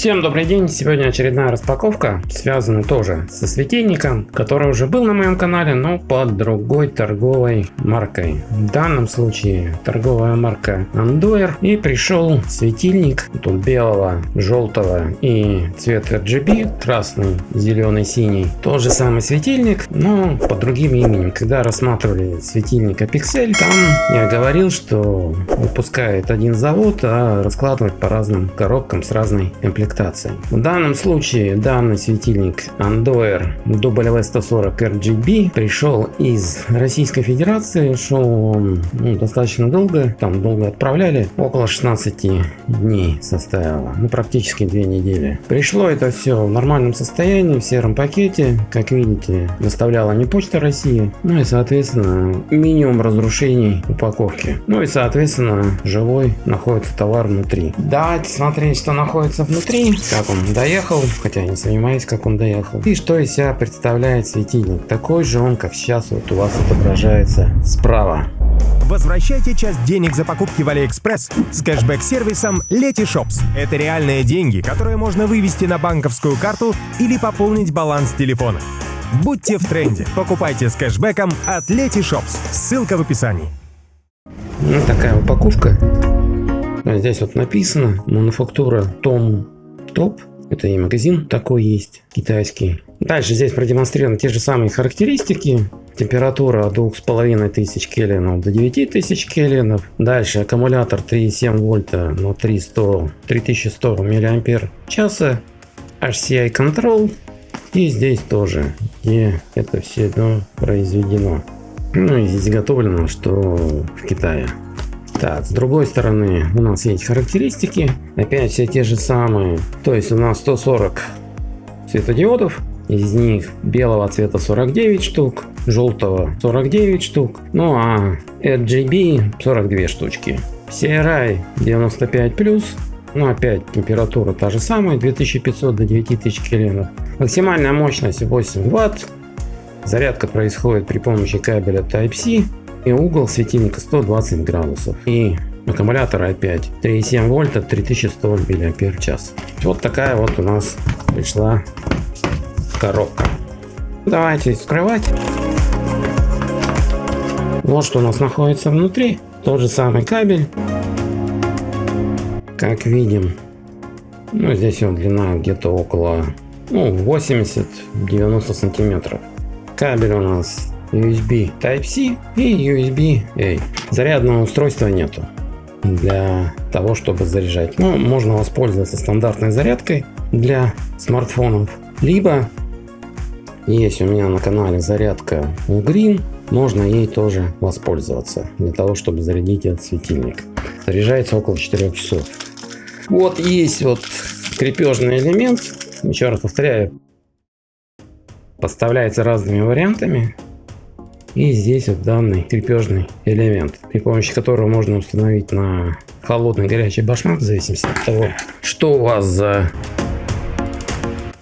Всем добрый день! Сегодня очередная распаковка, связана тоже со светильником, который уже был на моем канале, но под другой торговой маркой. В данном случае торговая марка Andoer и пришел светильник тут белого, желтого и цвет RGB, красный, зеленый, синий. Тот же самый светильник, но под другим именем. Когда рассматривали светильник Apixel, там я говорил, что выпускает один завод, а раскладывает по разным коробкам с разной комплектацией комплектацией. В данном случае данный светильник Andoer W140 RGB пришел из Российской Федерации. Шел он ну, достаточно долго, там долго отправляли, около 16 дней составило, ну практически 2 недели. Пришло это все в нормальном состоянии, в сером пакете, как видите, доставляла не Почта России, ну и соответственно минимум разрушений упаковки. Ну и соответственно живой находится товар внутри. Давайте смотреть, что находится внутри внутри, как он доехал, хотя я не сомневаюсь, как он доехал. И что из себя представляет светильник. Такой же он, как сейчас вот у вас отображается справа. Возвращайте часть денег за покупки в Алиэкспресс с кэшбэк-сервисом Letyshops. Это реальные деньги, которые можно вывести на банковскую карту или пополнить баланс телефона. Будьте в тренде. Покупайте с кэшбэком от Letyshops. Ссылка в описании. Ну, такая упаковка. Здесь вот написано мануфактура TomTop. Это и магазин такой есть, китайский. Дальше здесь продемонстрированы те же самые характеристики. Температура от 2500 кельвинов до 9000 кельвинов. Дальше аккумулятор 3,7 вольта на 300, 3100 миллиампер часа. HCI Control. И здесь тоже, где это все произведено. Ну и изготовлено, что в Китае. Так, с другой стороны у нас есть характеристики. Опять все те же самые. То есть у нас 140 светодиодов. Из них белого цвета 49 штук, желтого 49 штук, ну а RGB 42 штучки. CRI 95 плюс, ну опять температура та же самая, 2500 до 9000 кельвинов. Максимальная мощность 8 ватт. Зарядка происходит при помощи кабеля Type-C и угол светильника 120 градусов. И аккумулятор опять 3,7 вольта 3100 мАч. Вот такая вот у нас пришла коробка. Давайте вскрывать. Вот что у нас находится внутри. Тот же самый кабель. Как видим, ну здесь вот длина где-то около ну, 80-90 сантиметров. Кабель у нас USB Type-C и USB-A. Зарядного устройства нету для того, чтобы заряжать. Но ну, можно воспользоваться стандартной зарядкой для смартфонов. Либо есть у меня на канале зарядка Green, можно ей тоже воспользоваться для того, чтобы зарядить этот светильник. Заряжается около 4 часов. Вот есть вот крепежный элемент. Еще раз повторяю, поставляется разными вариантами. И здесь вот данный крепежный элемент, при помощи которого можно установить на холодный горячий башмак, в зависимости от того, что у вас за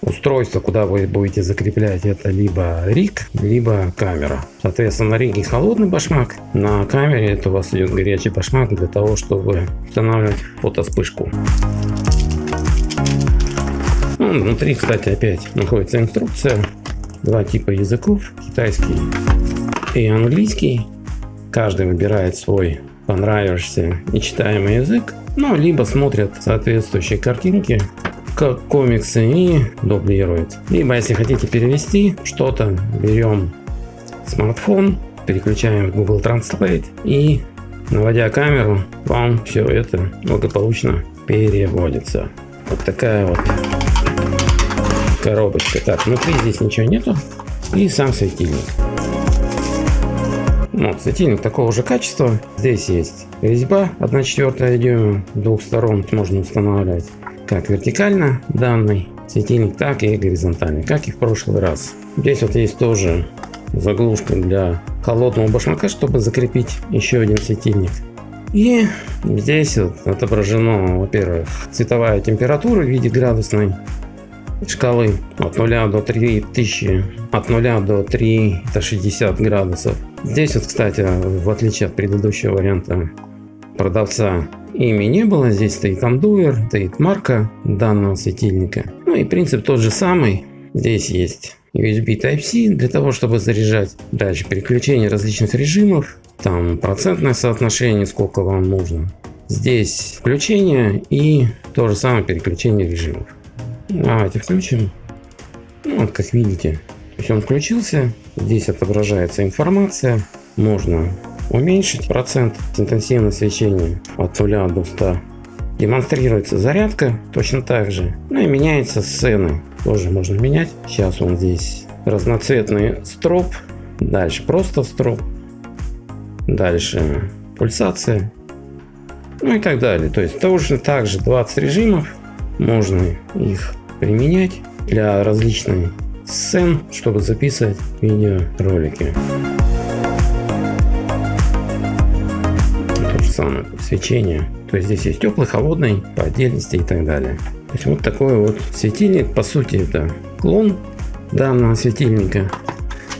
устройство, куда вы будете закреплять это либо риг, либо камера. Соответственно, на риге холодный башмак, на камере это у вас идет горячий башмак для того, чтобы устанавливать фотоспышку. Ну, внутри, кстати, опять находится инструкция. Два типа языков, китайский и английский. Каждый выбирает свой понравившийся нечитаемый язык, ну, либо смотрят соответствующие картинки, как комиксы и дублирует. Либо, если хотите перевести что-то, берем смартфон, переключаем в Google Translate и, наводя камеру, вам все это благополучно переводится. Вот такая вот коробочка. Так, внутри здесь ничего нету. И сам светильник. Ну, светильник такого же качества. Здесь есть резьба 1 четвертая дюйма. Двух сторон можно устанавливать как вертикально данный светильник, так и горизонтально, как и в прошлый раз. Здесь вот есть тоже заглушка для холодного башмака, чтобы закрепить еще один светильник. И здесь вот отображено, во-первых, цветовая температура в виде градусной шкалы от 0 до 3000, от 0 до 3 это 60 градусов. Здесь вот, кстати, в отличие от предыдущего варианта продавца, ими не было. Здесь стоит андуэр, стоит марка данного светильника. Ну и принцип тот же самый. Здесь есть USB Type-C для того, чтобы заряжать. Дальше переключение различных режимов. Там процентное соотношение, сколько вам нужно. Здесь включение и то же самое переключение режимов. Давайте включим. Ну, вот как видите, то есть он включился. Здесь отображается информация. Можно уменьшить процент интенсивного свечения от 0 до 100. Демонстрируется зарядка точно так же. Ну и меняется сцены. Тоже можно менять. Сейчас он здесь разноцветный строп. Дальше просто строп. Дальше пульсация. Ну и так далее. То есть точно так же 20 режимов. Можно их применять для различных сцен, чтобы записывать видеоролики. То же самое свечение. То есть здесь есть теплый, холодный, по отдельности и так далее. То есть вот такой вот светильник. По сути это клон данного светильника.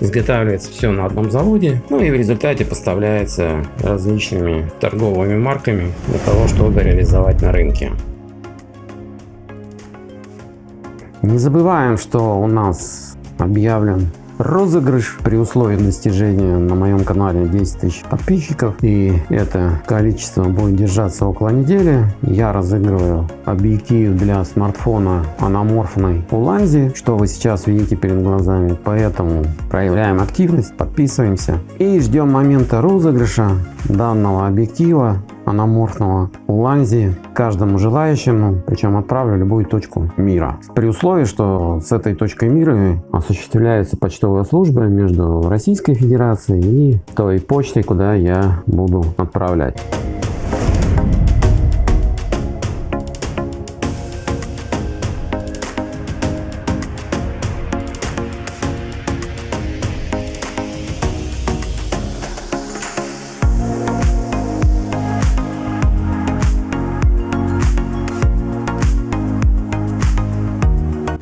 Изготавливается все на одном заводе. Ну и в результате поставляется различными торговыми марками для того, чтобы реализовать на рынке. Не забываем, что у нас объявлен розыгрыш при условии достижения на моем канале 10 тысяч подписчиков. И это количество будет держаться около недели. Я разыгрываю объектив для смартфона аноморфной Уланзи что вы сейчас видите перед глазами. Поэтому проявляем активность подписываемся и ждем момента розыгрыша данного объектива аноморфного Уланзи каждому желающему, причем отправлю любую точку мира. При условии, что с этой точкой мира осуществляется почтовая служба между Российской Федерацией и той почтой, куда я буду отправлять.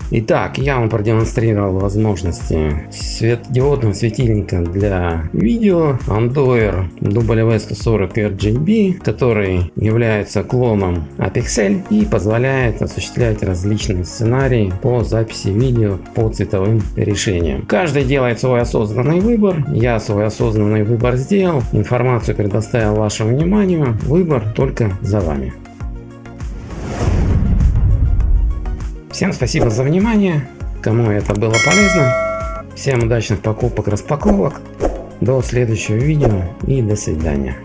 Итак, я вам продемонстрировал возможности светодиодного светильника для видео Andoer W140 RGB, который является клоном Apexel и позволяет осуществлять различные сценарии по записи видео по цветовым решениям. Каждый делает свой осознанный выбор. Я свой осознанный выбор сделал. Информацию предоставил вашему вниманию. Выбор только за вами. Всем спасибо за внимание. Кому это было полезно. Всем удачных покупок, распаковок. До следующего видео и до свидания.